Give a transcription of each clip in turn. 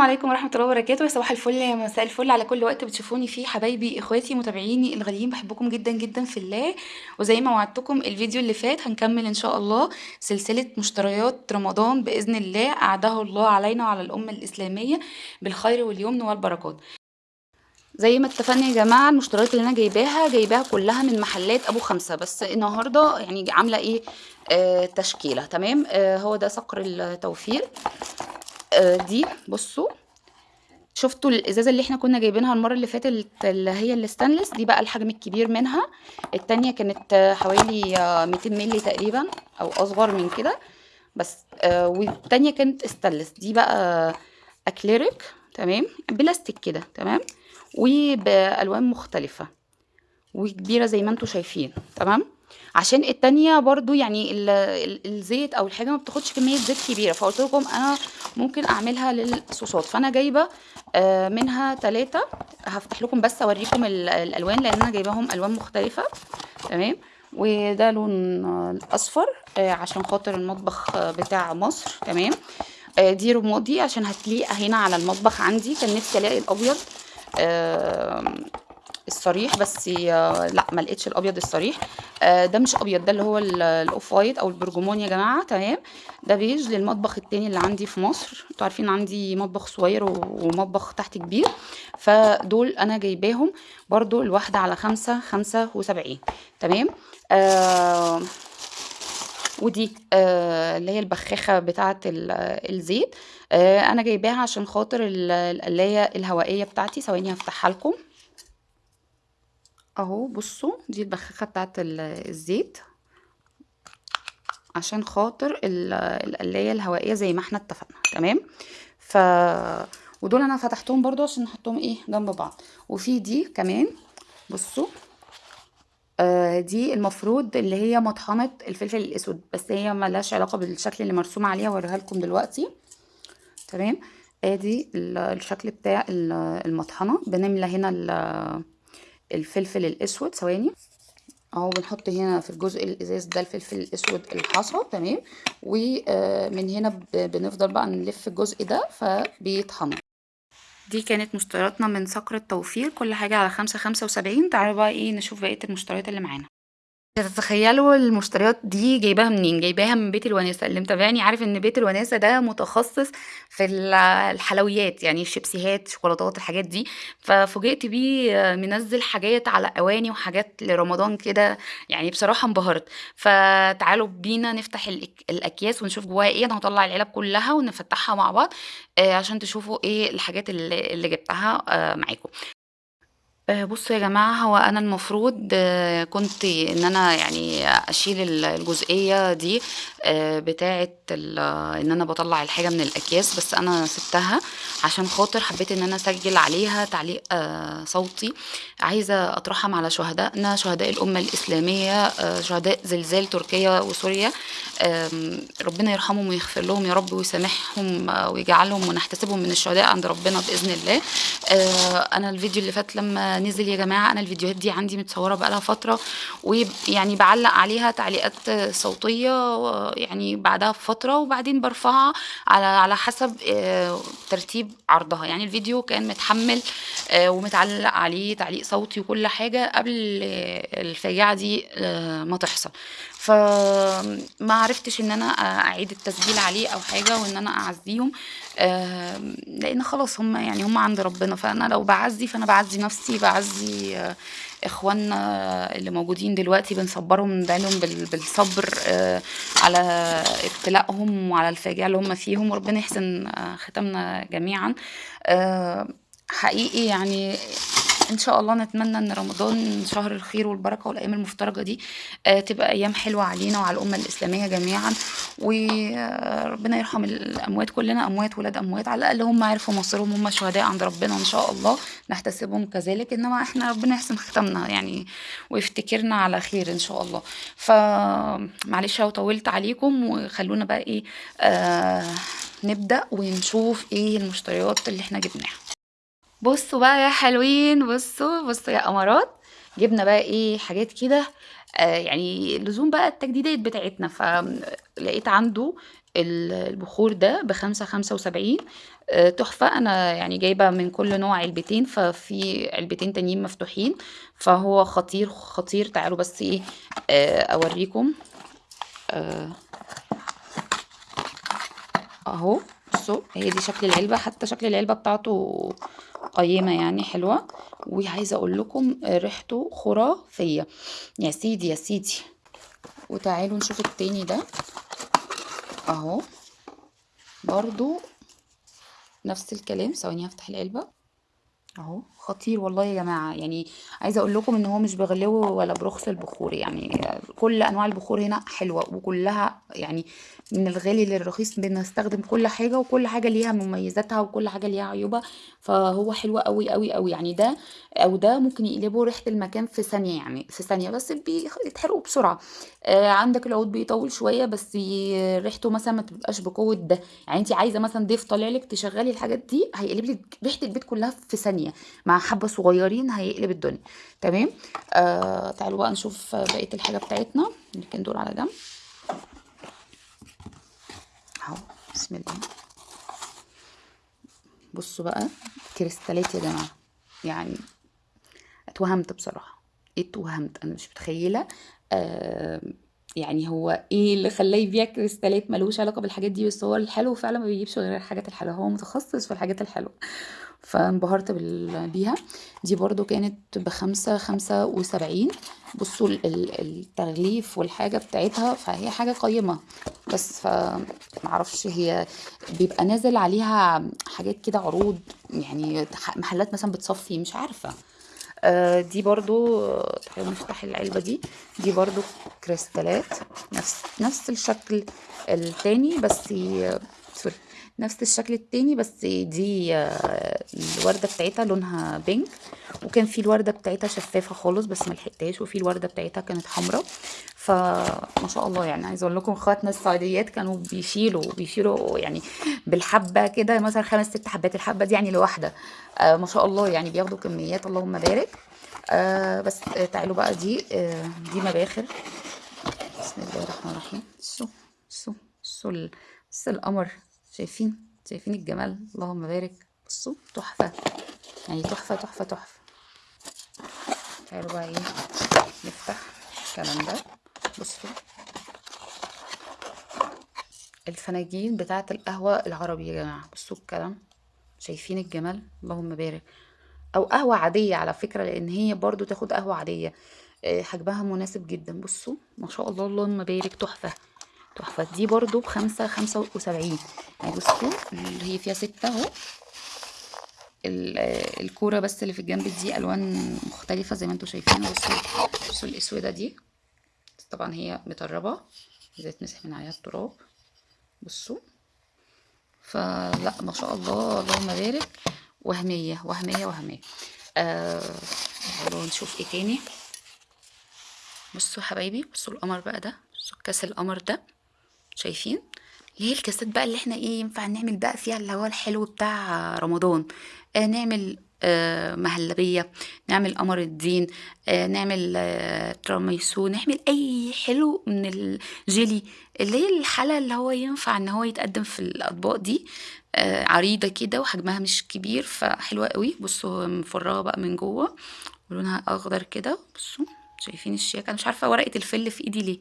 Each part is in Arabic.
السلام عليكم ورحمة الله وبركاته، صباح الفل مساء الفل على كل وقت بتشوفوني فيه. حبايبي إخواتي متابعيني الغاليين باحبكم جدًا، جدًا في الله، وزي ما وعدتكم الفيديو اللي فات هنكمل إن شاء الله سلسلة مشتريات رمضان بإذن الله. أعاده الله علينا وعلى الأمة الإسلامية بالخير واليمن والبركات. زي ما اتفقنا يا جماعة المشتريات اللي أنا جايباها جايباها كلها من محلات أبو خمسة. بس النهاردة يعني عاملة إيه؟ آه تشكيلة. تمام؟ آه هو ده صقر التوفير. آه دي بصوا. شفتوا الإزازة اللي إحنا كنا جايبينها المرة اللي فاتت اللي هي الستانلس؟ دي بقى الحجم الكبير منها. التانية كانت حوالي 200 مللي تقريبا أو أصغر من كده. بس آه والتانية كانت ستانلس. دي بقى أكليريك تمام؟ بلاستيك كده تمام؟ وبألوان مختلفة وكبيرة زي ما أنتم شايفين تمام؟ عشان التانية برضو يعني الزيت أو الحاجة ما بتاخدش كمية زيت كبيرة فقلت لكم أنا ممكن أعملها للصوصات. فأنا جايبة آه منها ثلاثة هفتح لكم بس أوريكم الألوان لأن أنا جايباهم ألوان مختلفة. تمام؟ وده لون أصفر آه عشان خاطر المطبخ بتاع مصر. تمام؟ آه دي رمادي عشان هتليق هنا على المطبخ عندي. كان نفسي ألاقي الأبيض. الصريح بس لا ما لقيتش الأبيض الصريح. ده مش أبيض ده اللي هو ال off-white أو البرجمون يا جماعة تمام؟ ده بيج للمطبخ التاني اللي عندي في مصر. أنتوا عارفين عندي مطبخ صغير ومطبخ تحت كبير. فدول أنا جايباهم برضو الواحدة على خمسة خمسة وسبعين تمام؟ آه ودي آه اللي هي البخاخة بتاعة الزيت. آه أنا جايباها عشان خاطر القلاية الهوائية بتاعتي. ثواني هفتحها لكم. أهو بصوا دي البخاخة بتاعة الزيت. عشان خاطر القلاية الهوائية زي ما إحنا اتفقنا تمام؟ ف ودول أنا فتحتهم برضو عشان نحطهم إيه جنب بعض. وفي دي كمان بصوا آه دي المفروض اللي هي مطحنة الفلفل الأسود بس هي ملهاش علاقة بالشكل اللي مرسوم عليها هوريها لكم دلوقتي. تمام؟ ادي الشكل بتاع المطحنة. بنملى هنا الفلفل الأسود ثواني. أهو بنحط هنا في الجزء الإزاز ده الفلفل الأسود الحصى تمام؟ ومن هنا بنفضل بقى نلف الجزء ده فبيطحن دي كانت مشترياتنا من صقر التوفير. كل حاجة على خمسة خمسة وسبعين. تعالوا بقى إيه نشوف بقية المشتريات اللي معانا. تتخيلوا المشتريات دي جايباها منين؟ جايباها من بيت الوناسة. اللي متابعني عارف إن بيت الوناسة ده متخصص في الحلويات يعني الشيبسيهات شوكولاتات الحاجات دي. ففوجئت بيه منزل حاجات على أواني وحاجات لرمضان كده يعني بصراحة انبهرت. فتعالوا بينا نفتح الأكياس ونشوف جواها إيه. أنا هطلع العلب كلها ونفتحها مع بعض عشان تشوفوا إيه الحاجات اللي, جبتها معاكم. بصوا يا جماعة هو أنا المفروض كنت إن أنا يعني أشيل الجزئية دي بتاعة إن أنا بطلع الحاجة من الأكياس بس أنا سبتها عشان خاطر حبيت إن أنا أسجل عليها تعليق صوتي. عايزة أترحم على شهدائنا شهداء الأمة الإسلامية شهداء زلزال تركيا وسوريا. ربنا يرحمهم ويغفر لهم يا رب ويسامحهم ويجعلهم ونحتسبهم من الشهداء عند ربنا بإذن الله. أنا الفيديو اللي فات لما نزل يا جماعة أنا الفيديوهات دي عندي متصورة بقالها فترة ويعني بعلق عليها تعليقات صوتية يعني بعدها بفترة وبعدين برفعها على على حسب ترتيب عرضها. يعني الفيديو كان متحمل ومتعلق عليه تعليق صوتي وكل حاجة قبل الفاجعة دي ما تحصل. فما عرفتش إن أنا أعيد التسجيل عليه أو حاجة وإن أنا أعزيهم لأن خلاص هم يعني هم عند ربنا. فأنا لو بعزي فأنا بعزي نفسي بعزي إخواننا اللي موجودين دلوقتي بنصبرهم ندعيلهم بالصبر على ابتلائهم وعلى الفاجعة اللي هم فيهم. وربنا يحسن ختامنا جميعا. حقيقي يعني إن شاء الله نتمنى إن رمضان شهر الخير والبركة والأيام المفترجة دي آه تبقى أيام حلوة علينا وعلى الأمة الإسلامية جميعا. وربنا يرحم الأموات كلنا أموات ولاد أموات على الأقل هم عرفوا مصيرهم هم شهداء عند ربنا إن شاء الله نحتسبهم كذلك. إنما إحنا ربنا يحسن ختامنا يعني ويفتكرنا على خير إن شاء الله. فمعلش لو طولت عليكم وخلونا بقى إيه آه نبدأ ونشوف إيه المشتريات اللي إحنا جبناها. بصوا بقى يا حلوين بصوا بصوا يا امارات جبنا بقى إيه حاجات كده آه يعني لزوم بقى التجديدات بتاعتنا. فلقيت عنده ال- البخور ده بخمسة خمسة وسبعين آه، تحفة. أنا يعني جايبة من كل نوع علبتين ففي علبتين تانيين مفتوحين. فهو خطير خطير. تعالوا بس إيه آه، أوريكم. آه، أهو. بصوا هي دي شكل العلبة حتى شكل العلبة بتاعته قيمة يعني حلوة. وعايزة أقول لكم ريحته خرافية. يا سيدي يا سيدي. وتعالوا نشوف التاني ده. أهو. برضو نفس الكلام. ثواني هفتح العلبة. أهو خطير والله يا جماعة. يعني عايزة أقول لكم إن هو مش بغلو ولا برخص البخور. يعني كل أنواع البخور هنا حلوة وكلها يعني من الغالي للرخيص. بنستخدم كل حاجة وكل حاجة ليها مميزاتها وكل حاجة ليها عيوبها. فهو حلو قوي قوي قوي يعني ده أو ده ممكن يقلبوا ريحة المكان في ثانية يعني في ثانية. بس بيتحرقوا بسرعة. آه عندك العود بيطول شوية بس ريحته مثلا ما تبقاش بقوة ده. يعني انت عايزة مثلا ضيف طالع لك تشغلي الحاجات دي هيقلب لك ريحة البيت كلها في ثانية مع حبة صغيرين هيقلب الدنيا. تمام؟ آه تعالوا بقى نشوف بقية الحاجة بتاعتنا. نركن دول على جنب. أهو بسم الله. بصوا بقى كريستالات يا جماعة. يعني اتوهمت بصراحة. اتوهمت. أنا مش متخيلة آه يعني هو إيه اللي خلاه يبيع كريستالات ملوش علاقة بالحاجات دي بس هو الحلو فعلا ما بيجيبش غير الحاجات الحلوة. هو متخصص في الحاجات الحلوة. فانبهرت بيها. دي برضو كانت بخمسة خمسة وسبعين. بصوا ال- ال- التغليف والحاجة بتاعتها فهي حاجة قيمة. بس فمعرفش هي بيبقى نازل عليها حاجات كده عروض يعني محلات مثلا بتصفي مش عارفة. آه، دي برضو تعالوا نفتح العلبة دي. دي برضو كريستالات نفس نفس الشكل التاني بس نفس الشكل التاني بس دي آه، الوردة بتاعتها لونها بينك وكان في الوردة بتاعتها شفافة خالص بس ما لحقتهاش. وفي الوردة بتاعتها كانت حمراء. فما شاء الله يعني عايزة أقول لكم اخواتنا السعوديات كانوا بيشيلوا بيشيلوا يعني بالحبة كده مثلا خمس ست حبات. الحبة دي يعني لوحدة. آه ما شاء الله يعني بياخدوا كميات اللهم بارك. آه بس آه تعالوا بقى دي آه دي مباخر. بسم الله الرحمن الرحيم. شو شو ال- بص القمر. شايفين شايفين الجمال. اللهم بارك. بصوا تحفة. يعني تحفة تحفة تحفة. تعالوا بقى إيه نفتح الكلام ده. بصوا. الفناجين بتاعة القهوة العربي يا جماعة. بصوا الكلام. شايفين الجمال. اللهم بارك. أو قهوة عادية على فكرة لأن هي برضو تاخد قهوة عادية. آه، حجمها مناسب جدا. بصوا ما شاء الله. اللهم بارك. تحفة. تحفة. دي برضو بخمسة خمسة وسبعين. يعني بصوا هي فيها ستة اهو. ال- الكورة بس اللي في الجنب دي ألوان مختلفة زي ما أنتوا شايفين. بصوا بصوا الأسودة دي. طبعا هي مطربة إذا تمسح من عليها التراب. بصوا. فلا ما شاء الله اللهم بارك وهمية وهمية وهمية. آه نشوف إيه تاني. بصوا حبايبي بصوا القمر بقى ده. بصوا كاس القمر ده. شايفين؟ اللي هي الكاسات بقى اللي إحنا إيه ينفع نعمل بقى فيها اللي هو الحلو بتاع رمضان. آه نعمل آه مهلبية نعمل قمر الدين آه نعمل آه تراميسو نعمل أي حلو من الجيلي اللي هي الحالة اللي هو ينفع إن هو يتقدم في الأطباق دي. آه عريضة كده وحجمها مش كبير فحلوة قوي. بصوا مفرغة بقى من جوه ولونها أخضر كده. بصوا شايفين الشياكة. أنا مش عارفة ورقة الفل في إيدي ليه.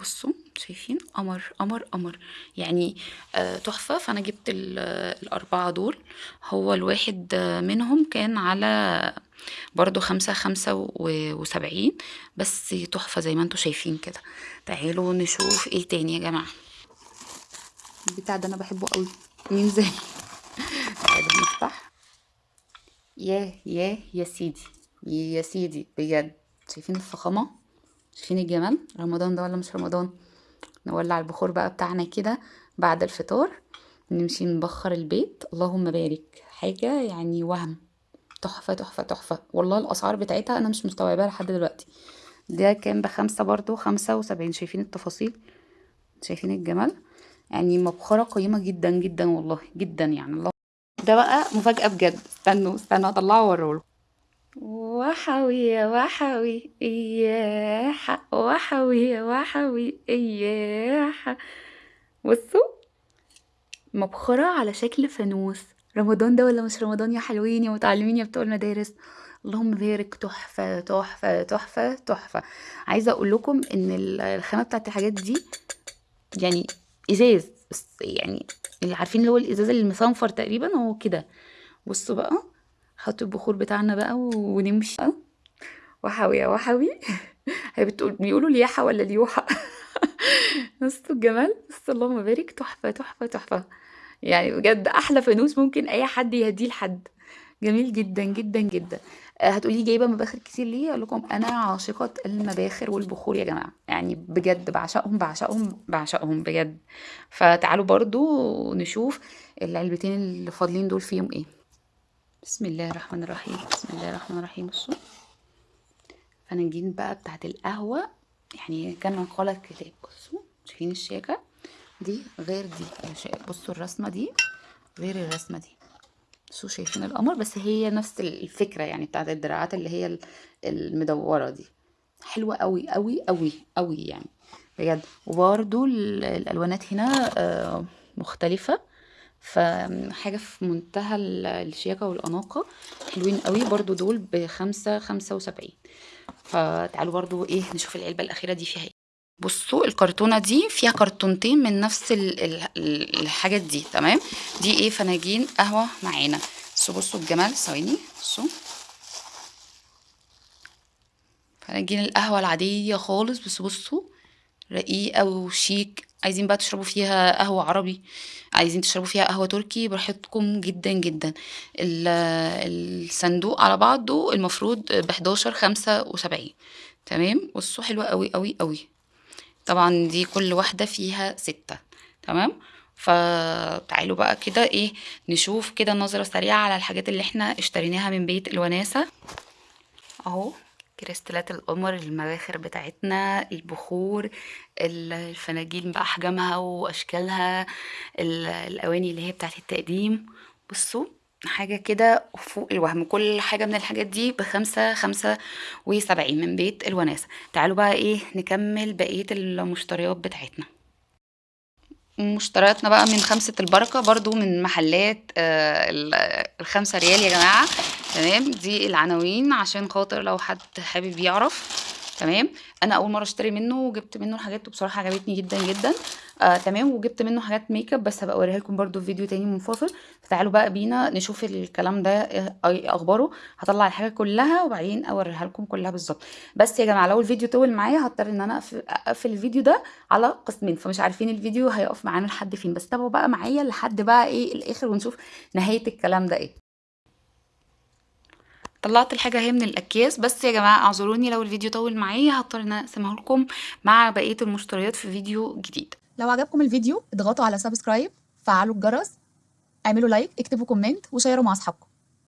بصوا شايفين؟ قمر قمر قمر. يعني آه، تحفة. فأنا جبت ال- الأربعة دول. هو الواحد آه، منهم كان على برضو خمسة خمسة وسبعين. بس تحفة زي ما أنتوا شايفين كده. تعالوا نشوف إيه تاني يا جماعة. البتاع ده أنا بحبه قوي. مين زي؟ تعالوا نفتح. ياه ياه يا سيدي. يا سيدي بجد. شايفين الفخامة؟ شايفين الجمال رمضان ده ولا مش رمضان؟ نولع البخور بقى بتاعنا كده بعد الفطار نمشي نبخر البيت. اللهم بارك. حاجة يعني وهم. تحفة تحفة تحفة. والله الأسعار بتاعتها أنا مش مستوعباها لحد دلوقتي. ده كان بخمسة برضو خمسة وسبعين. شايفين التفاصيل؟ شايفين الجمال؟ يعني مبخرة قيمة جدا جدا والله. جدا يعني. الله. ده بقى مفاجأة بجد. استنوا استنوا اطلعه واوريه وحوي يا وحوي إياح وحوي يا وحوي إياح بصوا مبخرة على شكل فانوس. رمضان ده ولا مش رمضان يا حلوين يا متعلمين يا بتوع المدارس؟ اللهم بارك. تحفة تحفة تحفة تحفة. عايزة أقول لكم ال- الخامة بتاعت الحاجات دي يعني إزاز. بس يعني اللي عارفين اللي هو الإزاز المصنفر تقريبا هو كده. بصوا بقى. حط البخور بتاعنا بقى ونمشي. وحوي يا وحوي هي بتقول بيقولوا لياحة ولا ليوحة بصوا الجمال بس اللهم بارك تحفة تحفة تحفة. يعني بجد أحلى فانوس ممكن أي حد يهديه لحد. جميل جدا جدا جدا. آه، هتقولي جايبة مباخر كتير ليه؟ أقول لكم أنا عاشقة المباخر والبخور يا جماعة. يعني بجد بعشقهم بعشقهم بعشقهم بجد. فتعالوا برضو نشوف العلبتين اللي فاضلين دول فيهم إيه. بسم الله الرحمن الرحيم. بسم الله الرحمن الرحيم. بصوا. فنجين بقى بتاعت القهوة. يعني كان قال الكتاب بصوا. شايفين الشياكه دي غير دي. بصوا الرسمة دي. غير الرسمة دي. بصوا شايفين القمر بس هي نفس الفكرة يعني بتاعت الدراعات اللي هي ال- المدورة دي. حلوة قوي قوي قوي قوي يعني. بجد. وبرده الألوانات هنا آه، مختلفة. فحاجة في منتهى ال- الشياكة والأناقة حلوين قوي. برضو دول بخمسة خمسة وسبعين. فتعالوا برضو إيه نشوف العلبة الأخيرة دي فيها إيه. بصوا الكرتونة دي فيها كرتونتين من نفس ال- ال- ال- الحاجات دي تمام؟ دي إيه؟ فناجين قهوة معانا. بصوا بصوا الجمال. ثواني بصوا. فناجين القهوة العادية خالص. بس بصوا. رقيقة وشيك عايزين بقى تشربوا فيها قهوة عربي عايزين تشربوا فيها قهوة تركي براحتكم جدا جدا. ال- الصندوق على بعضه المفروض بحداشر خمسة وسبعين. تمام؟ بصوا حلوة قوي قوي قوي. طبعا دي كل واحدة فيها ستة. تمام؟ فتعالوا بقى كده إيه نشوف كده نظرة سريعة على الحاجات اللي إحنا اشتريناها من بيت الوناسة. أهو. كريستالات القمر المباخر بتاعتنا البخور ال- الفناجيل بأحجامها وأشكالها ال- الأواني اللي هي بتاعت التقديم. بصوا حاجة كده فوق الوهم. كل حاجة من الحاجات دي بخمسة خمسة وسبعين من بيت الوناسة. تعالوا بقى إيه نكمل بقية المشتريات بتاعتنا. مشترياتنا بقى من خمسة البركة برضو من محلات آه، ال- الخمسة ريال يا جماعة. تمام؟ دي العناوين عشان خاطر لو حد حابب يعرف. تمام؟ أنا أول مرة أشتري منه وجبت منه الحاجات وبصراحة عجبتني جدا جدا. آه تمام؟ وجبت منه حاجات make up بس هبقى أوريها لكم برده في فيديو تاني منفصل فتعالوا بقى بينا نشوف الكلام ده إيه أخباره. هطلع الحاجة كلها وبعدين أوريها لكم كلها بالظبط. بس يا جماعة لو الفيديو طول معايا هضطر إن أنا أقفل الفيديو ده على قسمين. فمش عارفين الفيديو هيقف معانا لحد فين. بس تابعوا بقى معايا لحد بقى إيه الآخر ونشوف نهاية الكلام ده إيه. طلعت الحاجة اهي من الأكياس. بس يا جماعة اعذروني لو الفيديو طول معايا هضطر إن أنا اقسمه لكم مع بقية المشتريات في فيديو جديد. لو عجبكم الفيديو اضغطوا على subscribe فعلوا الجرس اعملوا like اكتبوا comment وشيروا مع أصحابكم.